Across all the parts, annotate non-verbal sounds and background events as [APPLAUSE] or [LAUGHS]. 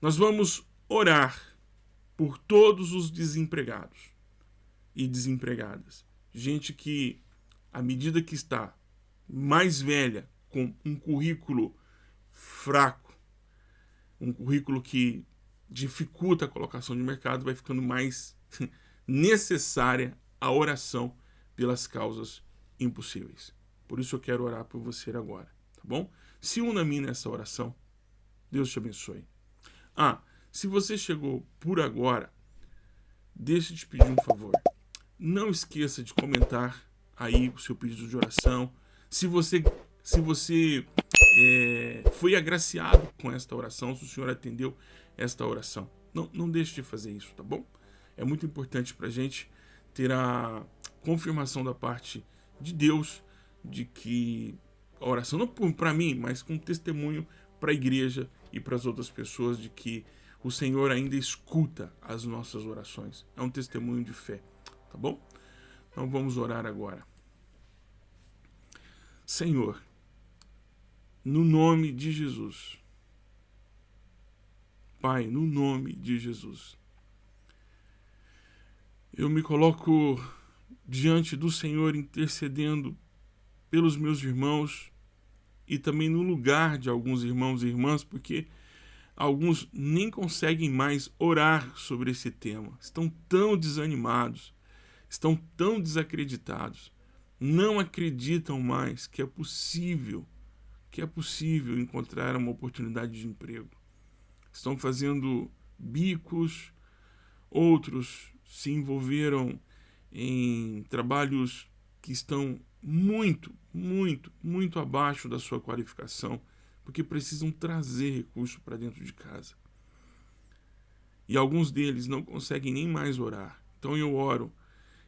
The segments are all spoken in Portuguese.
Nós vamos orar por todos os desempregados e desempregadas. Gente que, à medida que está mais velha, com um currículo fraco, um currículo que dificulta a colocação de mercado, vai ficando mais [LAUGHS] necessária a oração pelas causas impossíveis. Por isso eu quero orar por você agora, tá bom? Se una a mim nessa oração. Deus te abençoe. Ah, se você chegou por agora, deixa eu te pedir um favor. Não esqueça de comentar aí o seu pedido de oração. Se você, se você é, foi agraciado com esta oração, se o Senhor atendeu esta oração, não, não deixe de fazer isso, tá bom? É muito importante para a gente ter a confirmação da parte de Deus de que a oração, não para mim, mas com testemunho para a igreja e para as outras pessoas de que o Senhor ainda escuta as nossas orações. É um testemunho de fé, tá bom? Então vamos orar agora. Senhor, no nome de Jesus, Pai, no nome de Jesus, eu me coloco diante do Senhor intercedendo pelos meus irmãos e também no lugar de alguns irmãos e irmãs, porque alguns nem conseguem mais orar sobre esse tema. Estão tão desanimados, estão tão desacreditados, não acreditam mais que é possível, que é possível encontrar uma oportunidade de emprego. Estão fazendo bicos, outros se envolveram em trabalhos que estão muito, muito, muito abaixo da sua qualificação, porque precisam trazer recurso para dentro de casa. E alguns deles não conseguem nem mais orar. Então eu oro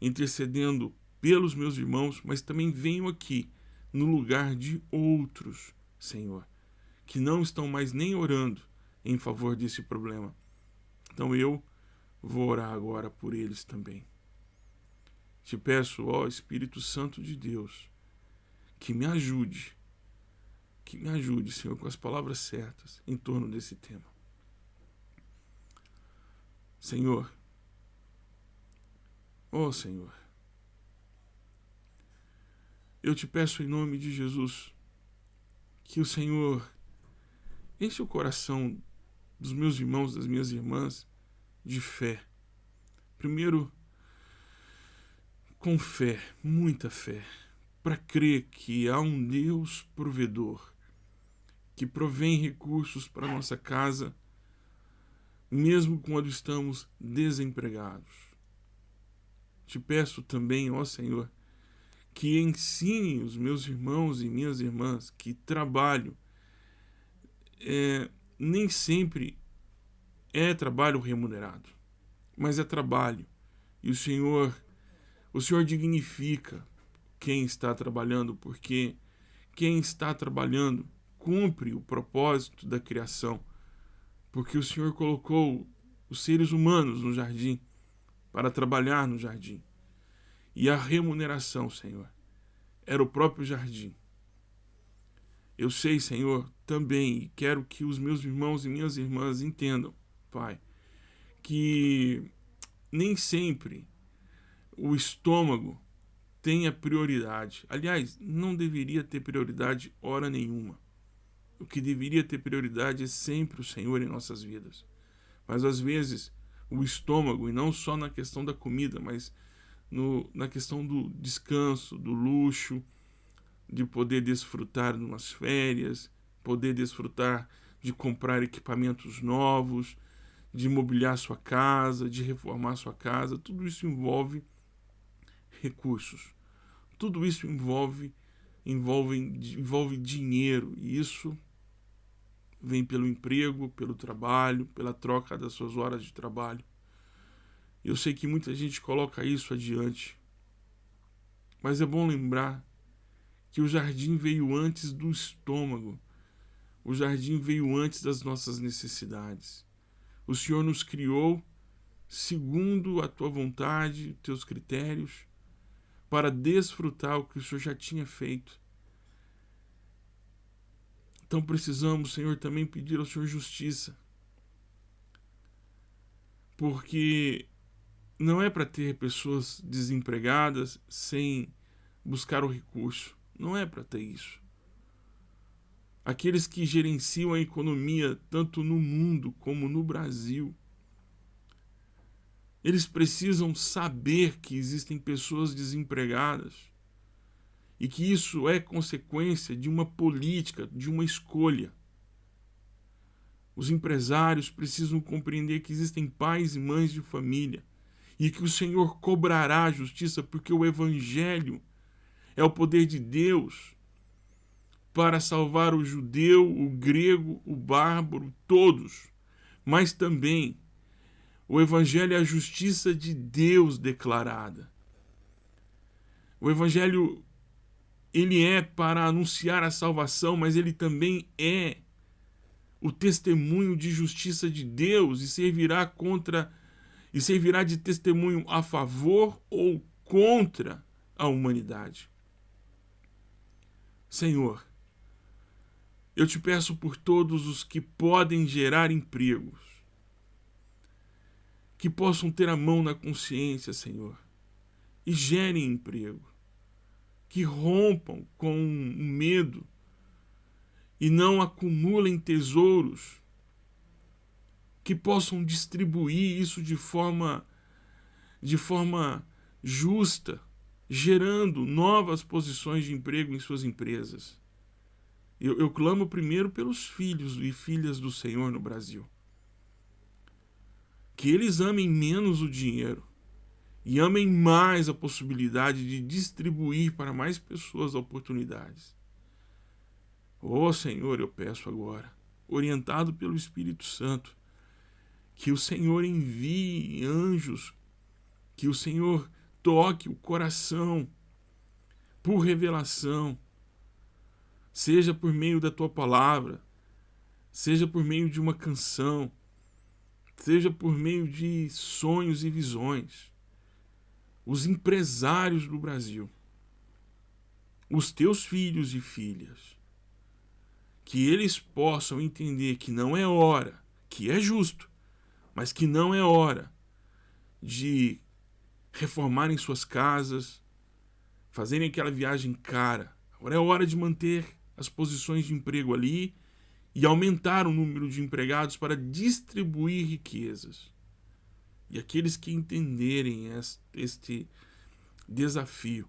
intercedendo pelos meus irmãos, mas também venho aqui no lugar de outros, Senhor, que não estão mais nem orando em favor desse problema. Então eu vou orar agora por eles também. Te peço, ó Espírito Santo de Deus, que me ajude, que me ajude, Senhor, com as palavras certas em torno desse tema. Senhor, ó Senhor, eu te peço em nome de Jesus que o Senhor enche o coração dos meus irmãos, das minhas irmãs, de fé. Primeiro, com fé, muita fé, para crer que há um Deus provedor que provém recursos para nossa casa, mesmo quando estamos desempregados. Te peço também, ó Senhor, que ensine os meus irmãos e minhas irmãs que trabalho é, nem sempre é trabalho remunerado, mas é trabalho. E o Senhor o Senhor dignifica quem está trabalhando, porque quem está trabalhando cumpre o propósito da criação, porque o Senhor colocou os seres humanos no jardim para trabalhar no jardim. E a remuneração, Senhor, era o próprio jardim. Eu sei, Senhor, também, e quero que os meus irmãos e minhas irmãs entendam, Pai, que nem sempre o estômago tenha prioridade. Aliás, não deveria ter prioridade hora nenhuma. O que deveria ter prioridade é sempre o Senhor em nossas vidas. Mas às vezes o estômago, e não só na questão da comida, mas no, na questão do descanso, do luxo, de poder desfrutar de umas férias, poder desfrutar de comprar equipamentos novos, de mobiliar sua casa, de reformar sua casa, tudo isso envolve recursos. Tudo isso envolve, envolve, envolve dinheiro e isso vem pelo emprego, pelo trabalho, pela troca das suas horas de trabalho. Eu sei que muita gente coloca isso adiante, mas é bom lembrar que o jardim veio antes do estômago. O jardim veio antes das nossas necessidades. O Senhor nos criou segundo a tua vontade, teus critérios, para desfrutar o que o Senhor já tinha feito. Então precisamos, Senhor, também pedir ao Senhor justiça. porque não é para ter pessoas desempregadas sem buscar o recurso. Não é para ter isso. Aqueles que gerenciam a economia tanto no mundo como no Brasil, eles precisam saber que existem pessoas desempregadas e que isso é consequência de uma política, de uma escolha. Os empresários precisam compreender que existem pais e mães de família e que o Senhor cobrará a justiça, porque o Evangelho é o poder de Deus para salvar o judeu, o grego, o bárbaro, todos, mas também o Evangelho é a justiça de Deus declarada. O Evangelho ele é para anunciar a salvação, mas ele também é o testemunho de justiça de Deus e servirá contra e servirá de testemunho a favor ou contra a humanidade. Senhor, eu te peço por todos os que podem gerar empregos, que possam ter a mão na consciência, Senhor, e gerem emprego, que rompam com o medo e não acumulem tesouros que possam distribuir isso de forma de forma justa, gerando novas posições de emprego em suas empresas. Eu, eu clamo primeiro pelos filhos e filhas do Senhor no Brasil. Que eles amem menos o dinheiro e amem mais a possibilidade de distribuir para mais pessoas oportunidades. Ó oh, Senhor, eu peço agora, orientado pelo Espírito Santo, que o Senhor envie anjos, que o Senhor toque o coração por revelação, seja por meio da tua palavra, seja por meio de uma canção, seja por meio de sonhos e visões. Os empresários do Brasil, os teus filhos e filhas, que eles possam entender que não é hora, que é justo, mas que não é hora de reformarem suas casas, fazerem aquela viagem cara. Agora é hora de manter as posições de emprego ali e aumentar o número de empregados para distribuir riquezas. E aqueles que entenderem este desafio,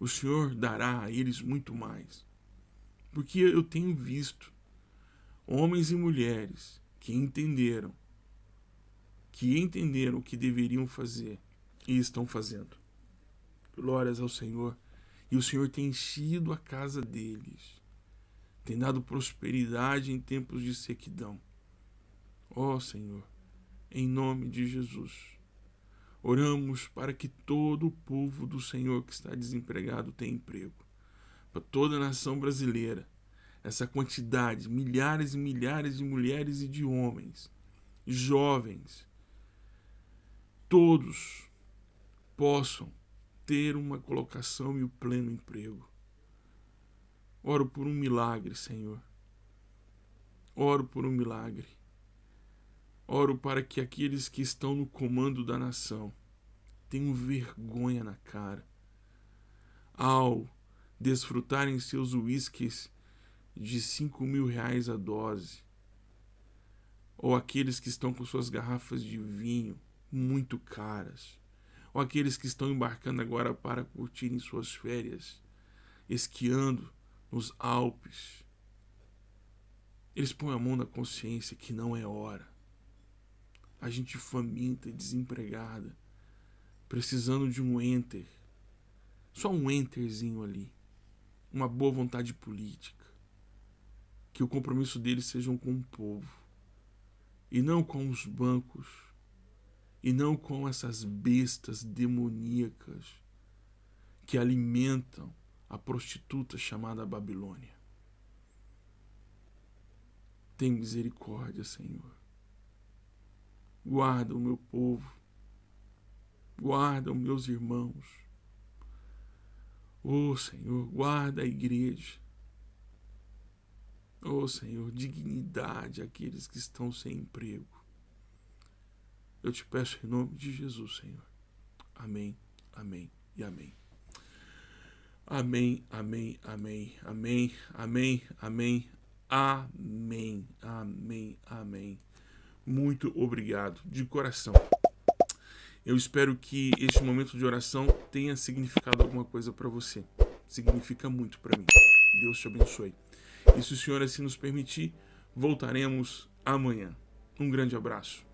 o Senhor dará a eles muito mais. Porque eu tenho visto homens e mulheres que entenderam, que entenderam o que deveriam fazer e estão fazendo. Glórias ao Senhor. E o Senhor tem enchido a casa deles, tem dado prosperidade em tempos de sequidão. Ó oh, Senhor, em nome de Jesus, oramos para que todo o povo do Senhor que está desempregado tenha emprego, para toda a nação brasileira essa quantidade, milhares e milhares de mulheres e de homens, jovens, todos possam ter uma colocação e o pleno emprego. Oro por um milagre, Senhor. Oro por um milagre. Oro para que aqueles que estão no comando da nação tenham vergonha na cara ao desfrutarem seus uísques de 5 mil reais a dose, ou aqueles que estão com suas garrafas de vinho muito caras, ou aqueles que estão embarcando agora para curtirem suas férias, esquiando nos Alpes. Eles põem a mão na consciência que não é hora. A gente faminta e desempregada, precisando de um enter, só um enterzinho ali, uma boa vontade política. Que o compromisso deles sejam com o povo. E não com os bancos. E não com essas bestas demoníacas que alimentam a prostituta chamada Babilônia. Tem misericórdia, Senhor. Guarda o meu povo. Guarda os meus irmãos. Oh, Senhor, guarda a igreja. Oh Senhor, dignidade àqueles que estão sem emprego. Eu te peço em nome de Jesus, Senhor. Amém, amém e amém. Amém, amém, amém, amém, amém, amém, amém, amém, amém. Muito obrigado, de coração. Eu espero que este momento de oração tenha significado alguma coisa para você. Significa muito para mim. Deus te abençoe. E se o Senhor assim nos permitir, voltaremos amanhã. Um grande abraço.